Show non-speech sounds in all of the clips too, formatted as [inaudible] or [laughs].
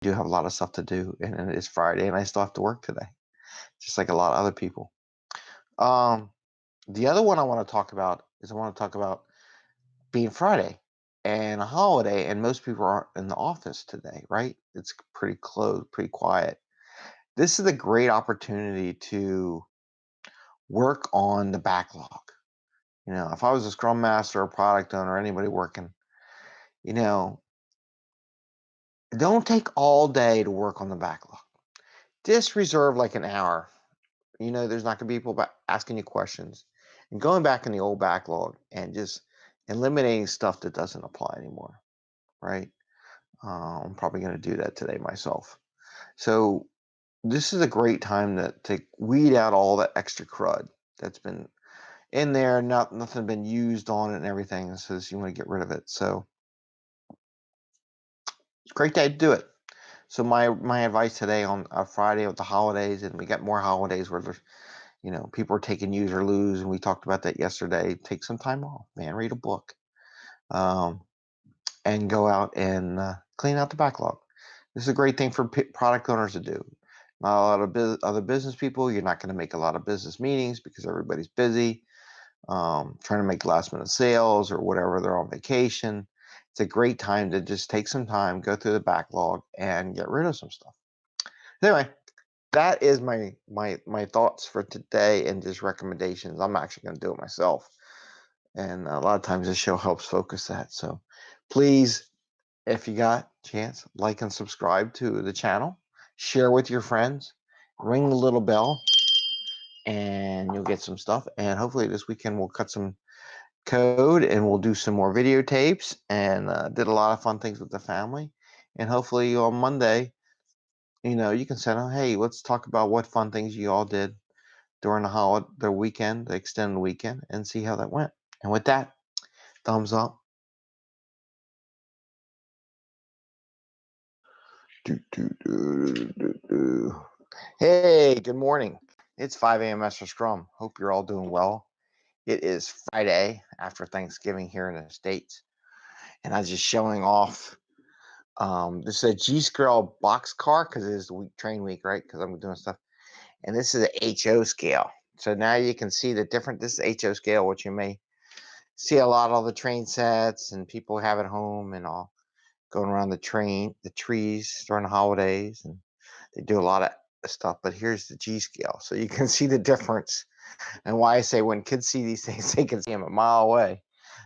do have a lot of stuff to do, and it is Friday, and I still have to work today, just like a lot of other people. Um, the other one I want to talk about is I want to talk about being Friday and a holiday, and most people aren't in the office today, right? It's pretty closed, pretty quiet. This is a great opportunity to work on the backlog. You know, if I was a scrum master or product owner, anybody working, you know, don't take all day to work on the backlog. Just reserve like an hour. You know, there's not going to be people asking you questions and going back in the old backlog and just eliminating stuff that doesn't apply anymore, right? Uh, I'm probably going to do that today myself. So this is a great time to, to weed out all that extra crud that's been in there, not nothing been used on it and everything. says you want to get rid of it. So great day to do it. So my my advice today on a Friday with the holidays, and we got more holidays where there's, you know, people are taking use or lose, and we talked about that yesterday. Take some time off, man. Read a book, um, and go out and uh, clean out the backlog. This is a great thing for p- product owners to do. Not a lot of other business people. You're not going to make a lot of business meetings because everybody's busy, um, trying to make last minute sales or whatever. They're on vacation it's a great time to just take some time, go through the backlog, and get rid of some stuff. Anyway, that is my my my thoughts for today and just recommendations. I'm actually going to do it myself, and a lot of times this show helps focus that. So, please, if you got chance, like and subscribe to the channel, share with your friends, ring the little bell, and you'll get some stuff. And hopefully this weekend we'll cut some code and we'll do some more videotapes and uh, did a lot of fun things with the family. And hopefully on Monday, you know, you can send them, hey, let's talk about what fun things you all did during the holiday, the weekend, the extended weekend, and see how that went. And with that, thumbs up. Do, do, do, hey, good morning. It's 5 a.m. Master Scrum. Hope you're all doing well. It is Friday after Thanksgiving here in the States. And I was just showing off. Um, this is a G scale box car because it is the week train week, right? Because I'm doing stuff. And this is a HO scale. So now you can see the different, this is HO scale, which you may see a lot of the train sets and people have at home and all going around the train, the trees during the holidays. And they do a lot of stuff. But here's the G scale. So you can [laughs] see the difference and why I say when kids see these [laughs] things, they can see them a mile away.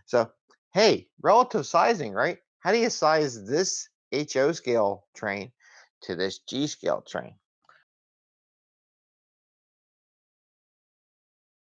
So, hey, relative sizing, right? How do you size this HO scale train to this G scale train?